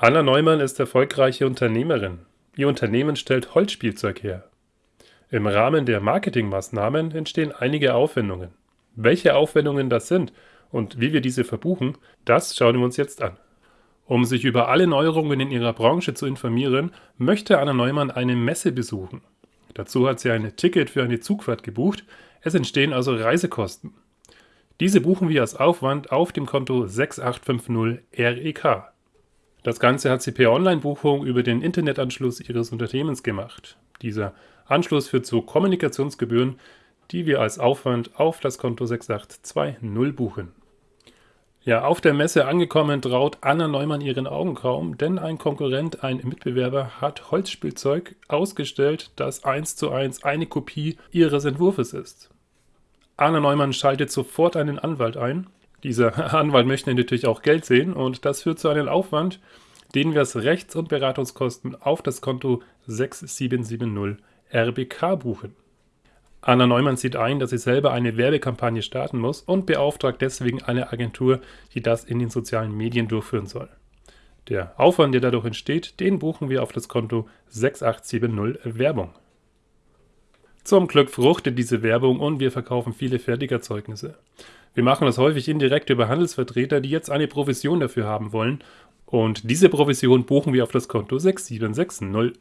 Anna Neumann ist erfolgreiche Unternehmerin. Ihr Unternehmen stellt Holzspielzeug her. Im Rahmen der Marketingmaßnahmen entstehen einige Aufwendungen. Welche Aufwendungen das sind und wie wir diese verbuchen, das schauen wir uns jetzt an. Um sich über alle Neuerungen in ihrer Branche zu informieren, möchte Anna Neumann eine Messe besuchen. Dazu hat sie ein Ticket für eine Zugfahrt gebucht. Es entstehen also Reisekosten. Diese buchen wir als Aufwand auf dem Konto 6850 REK. Das Ganze hat sie per Online-Buchung über den Internetanschluss ihres Unternehmens gemacht. Dieser Anschluss führt zu Kommunikationsgebühren, die wir als Aufwand auf das Konto 6820 buchen. Ja, auf der Messe angekommen traut Anna Neumann ihren Augen kaum, denn ein Konkurrent, ein Mitbewerber, hat Holzspielzeug ausgestellt, das eins zu eins eine Kopie ihres Entwurfs ist. Anna Neumann schaltet sofort einen Anwalt ein. Dieser Anwalt möchte natürlich auch Geld sehen und das führt zu einem Aufwand, den wir als Rechts- und Beratungskosten auf das Konto 6770 RBK buchen. Anna Neumann sieht ein, dass sie selber eine Werbekampagne starten muss und beauftragt deswegen eine Agentur, die das in den sozialen Medien durchführen soll. Der Aufwand, der dadurch entsteht, den buchen wir auf das Konto 6870 Werbung. Zum Glück fruchtet diese Werbung und wir verkaufen viele Fertigerzeugnisse. Wir machen das häufig indirekt über Handelsvertreter, die jetzt eine Provision dafür haben wollen. Und diese Provision buchen wir auf das Konto 6760